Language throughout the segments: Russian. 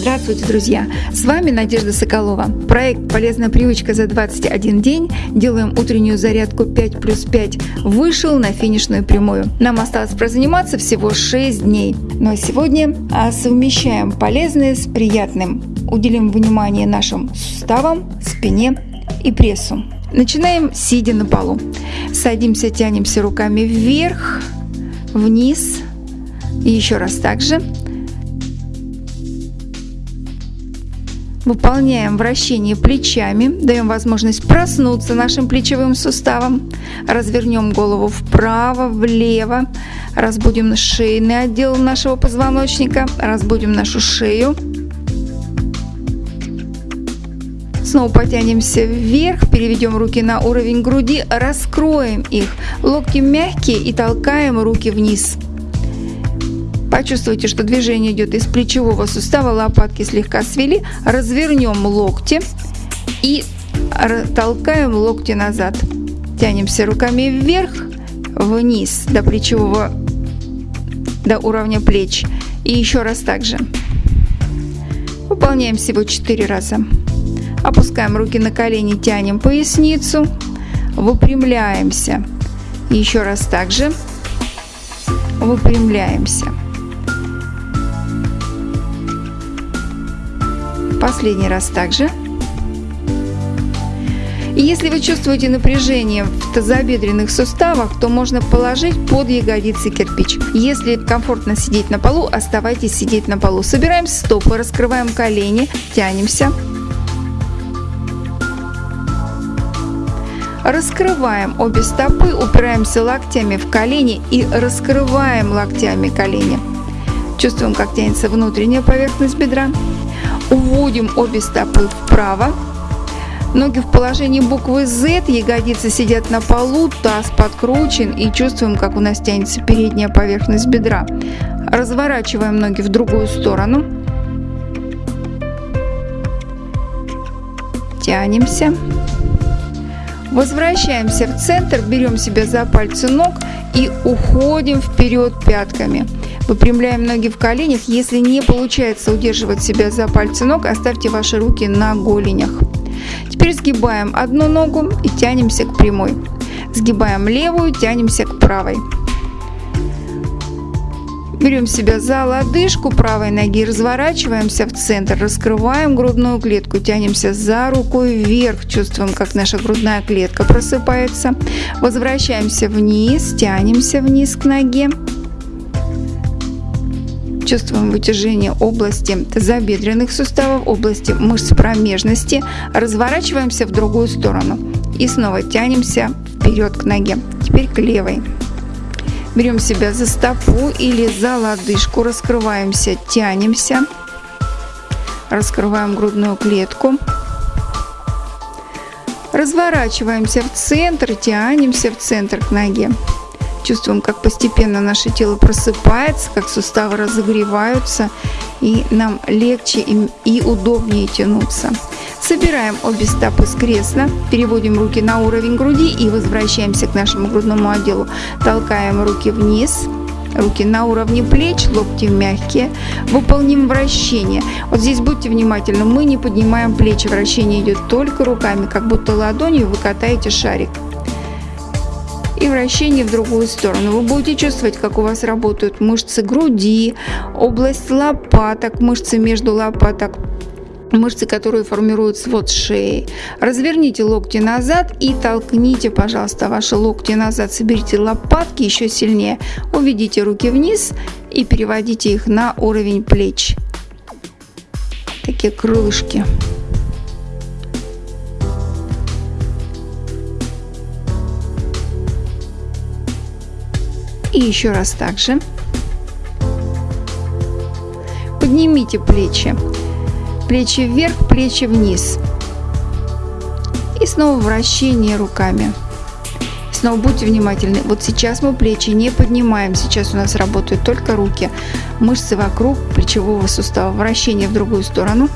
Здравствуйте, друзья! С вами Надежда Соколова. Проект «Полезная привычка за 21 день». Делаем утреннюю зарядку 5 плюс 5. Вышел на финишную прямую. Нам осталось прозаниматься всего 6 дней. Но сегодня а, совмещаем полезное с приятным. Уделим внимание нашим суставам, спине и прессу. Начинаем сидя на полу. Садимся, тянемся руками вверх, вниз. И еще раз так Выполняем вращение плечами, даем возможность проснуться нашим плечевым суставом. Развернем голову вправо, влево, разбудим шейный отдел нашего позвоночника, разбудим нашу шею. Снова потянемся вверх, переведем руки на уровень груди, раскроем их. Локти мягкие и толкаем руки вниз. Почувствуйте, что движение идет из плечевого сустава, лопатки слегка свели. Развернем локти и толкаем локти назад. Тянемся руками вверх, вниз до плечевого, до уровня плеч. И еще раз так же. Выполняем всего 4 раза. Опускаем руки на колени, тянем поясницу, выпрямляемся. Еще раз так же. Выпрямляемся. Последний раз также. И если вы чувствуете напряжение в тазобедренных суставах, то можно положить под ягодицы кирпич. Если комфортно сидеть на полу, оставайтесь сидеть на полу. Собираем стопы, раскрываем колени, тянемся. Раскрываем обе стопы, упираемся локтями в колени и раскрываем локтями колени. Чувствуем, как тянется внутренняя поверхность бедра. Уводим обе стопы вправо. Ноги в положении буквы Z, ягодицы сидят на полу, таз подкручен и чувствуем, как у нас тянется передняя поверхность бедра. Разворачиваем ноги в другую сторону. Тянемся. Возвращаемся в центр, берем себя за пальцы ног и уходим вперед пятками. Выпрямляем ноги в коленях. Если не получается удерживать себя за пальцы ног, оставьте ваши руки на голенях. Теперь сгибаем одну ногу и тянемся к прямой. Сгибаем левую, тянемся к правой. Берем себя за лодыжку правой ноги, разворачиваемся в центр, раскрываем грудную клетку, тянемся за рукой вверх, чувствуем, как наша грудная клетка просыпается. Возвращаемся вниз, тянемся вниз к ноге. Чувствуем вытяжение области тазобедренных суставов, области мышц промежности. Разворачиваемся в другую сторону и снова тянемся вперед к ноге. Теперь к левой. Берем себя за стопу или за лодыжку, раскрываемся, тянемся. Раскрываем грудную клетку. Разворачиваемся в центр, тянемся в центр к ноге. Чувствуем, как постепенно наше тело просыпается, как суставы разогреваются, и нам легче и удобнее тянуться. Собираем обе стопы с кресла, переводим руки на уровень груди и возвращаемся к нашему грудному отделу. Толкаем руки вниз, руки на уровне плеч, локти мягкие. Выполним вращение. Вот здесь будьте внимательны, мы не поднимаем плечи, вращение идет только руками, как будто ладонью вы катаете шарик и вращение в другую сторону. Вы будете чувствовать, как у вас работают мышцы груди, область лопаток, мышцы между лопаток, мышцы, которые формируют свод шеи. Разверните локти назад и толкните, пожалуйста, ваши локти назад. Соберите лопатки еще сильнее. Уведите руки вниз и переводите их на уровень плеч. Такие крылышки. И еще раз также. Поднимите плечи. Плечи вверх, плечи вниз. И снова вращение руками. Снова будьте внимательны. Вот сейчас мы плечи не поднимаем. Сейчас у нас работают только руки. Мышцы вокруг плечевого сустава. Вращение в другую сторону.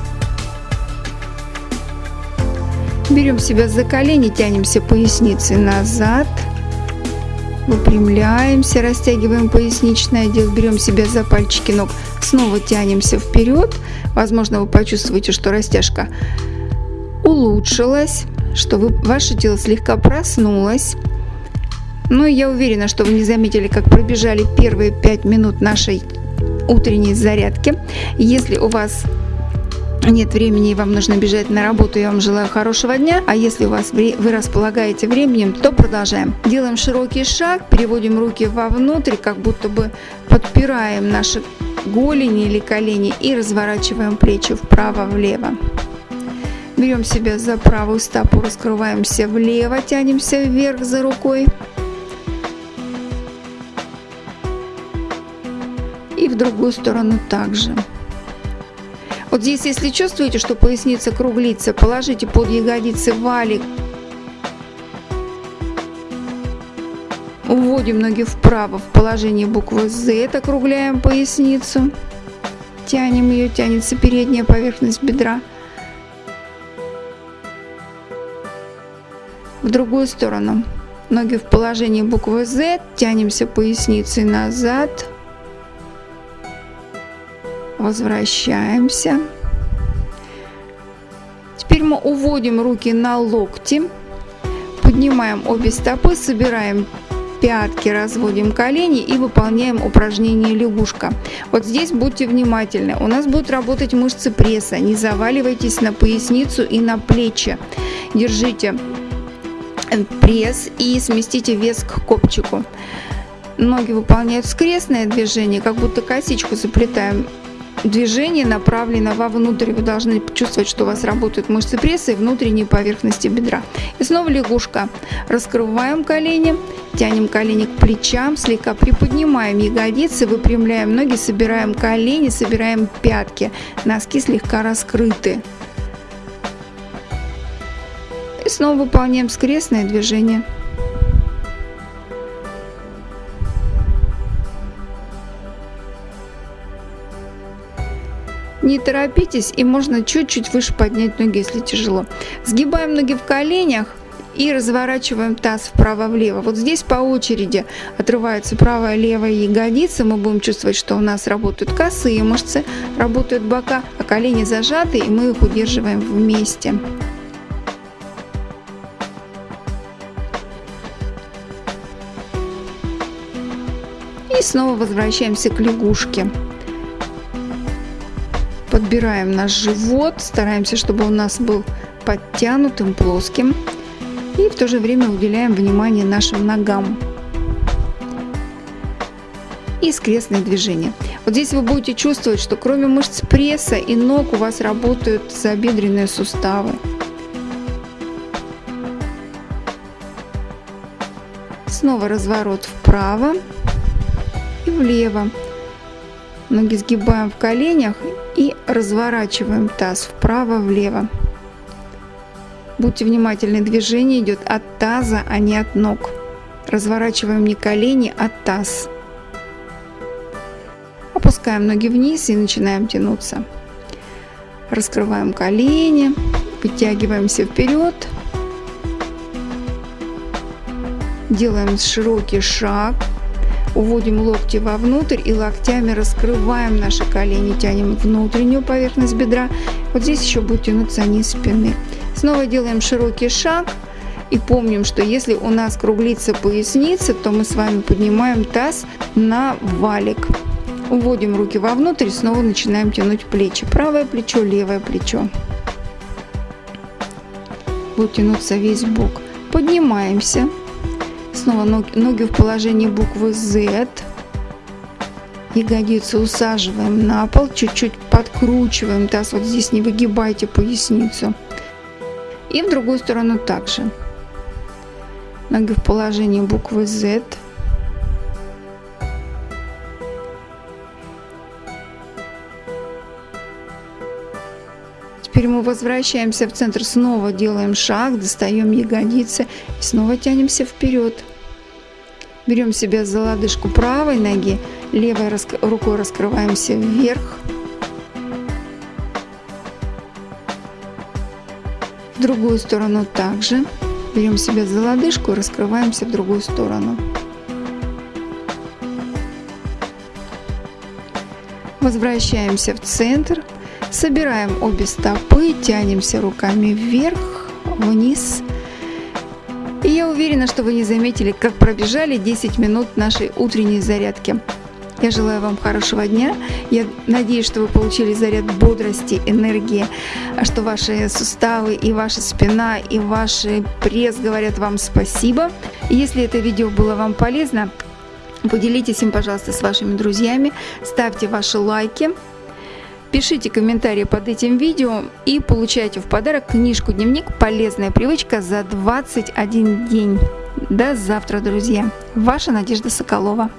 Берем себя за колени, тянемся поясницей назад. Выпрямляемся, растягиваем поясничный отдел, берем себя за пальчики ног, снова тянемся вперед. Возможно, вы почувствуете, что растяжка улучшилась, что вы, ваше тело слегка проснулось. Но я уверена, что вы не заметили, как пробежали первые 5 минут нашей утренней зарядки. Если у вас нет времени и вам нужно бежать на работу, я вам желаю хорошего дня. А если у вас вы располагаете временем, то продолжаем. Делаем широкий шаг, переводим руки вовнутрь, как будто бы подпираем наши голени или колени и разворачиваем плечи вправо-влево. Берем себя за правую стопу, раскрываемся влево, тянемся вверх за рукой. И в другую сторону также. Вот здесь, если чувствуете, что поясница круглится, положите под ягодицы валик. Уводим ноги вправо в положение буквы Z, округляем поясницу. Тянем ее, тянется передняя поверхность бедра. в другую сторону. Ноги в положении буквы Z, тянемся поясницей назад, возвращаемся. Теперь мы уводим руки на локти, поднимаем обе стопы, собираем пятки, разводим колени и выполняем упражнение лягушка. Вот здесь будьте внимательны. У нас будут работать мышцы пресса. Не заваливайтесь на поясницу и на плечи. Держите пресс и сместите вес к копчику. Ноги выполняют скрестное движение, как будто косичку заплетаем. Движение направлено вовнутрь. Вы должны чувствовать, что у вас работают мышцы пресса и внутренней поверхности бедра. И снова лягушка. Раскрываем колени, тянем колени к плечам, слегка приподнимаем ягодицы, выпрямляем ноги, собираем колени, собираем пятки. Носки слегка раскрыты. И снова выполняем скрестное движение. Не торопитесь и можно чуть-чуть выше поднять ноги, если тяжело. Сгибаем ноги в коленях и разворачиваем таз вправо-влево. Вот здесь по очереди отрывается правая левая ягодица. Мы будем чувствовать, что у нас работают косые мышцы, работают бока, а колени зажаты, и мы их удерживаем вместе. И снова возвращаемся к лягушке. Подбираем наш живот, стараемся, чтобы у нас был подтянутым, плоским. И в то же время уделяем внимание нашим ногам. И скрестные движения. Вот здесь вы будете чувствовать, что кроме мышц пресса и ног у вас работают забедренные суставы. Снова разворот вправо и влево. Ноги сгибаем в коленях и разворачиваем таз вправо-влево. Будьте внимательны, движение идет от таза, а не от ног. Разворачиваем не колени, а таз. Опускаем ноги вниз и начинаем тянуться. Раскрываем колени, подтягиваемся вперед. Делаем широкий шаг Уводим локти вовнутрь и локтями раскрываем наши колени, тянем внутреннюю поверхность бедра. Вот здесь еще будет тянуться низ спины. Снова делаем широкий шаг. И помним, что если у нас круглится поясница, то мы с вами поднимаем таз на валик. Уводим руки вовнутрь и снова начинаем тянуть плечи. Правое плечо, левое плечо. Будет тянуться весь бок. Поднимаемся. Снова ноги в положении буквы Z. Ягодицы усаживаем на пол, чуть-чуть подкручиваем таз. Вот здесь не выгибайте поясницу. И в другую сторону также. Ноги в положении буквы Z. Теперь мы возвращаемся в центр, снова делаем шаг, достаем ягодицы и снова тянемся вперед. Берем себя за лодыжку правой ноги, левой рукой раскрываемся вверх. В другую сторону также. Берем себя за лодыжку и раскрываемся в другую сторону. Возвращаемся в центр собираем обе стопы, тянемся руками вверх, вниз. И я уверена, что вы не заметили, как пробежали 10 минут нашей утренней зарядки. Я желаю вам хорошего дня. Я надеюсь, что вы получили заряд бодрости, энергии, что ваши суставы и ваша спина и ваш пресс говорят вам спасибо. Если это видео было вам полезно, поделитесь им, пожалуйста, с вашими друзьями, ставьте ваши лайки, пишите комментарии под этим видео и получайте в подарок книжку-дневник «Полезная привычка за 21 день». До завтра, друзья. Ваша Надежда Соколова.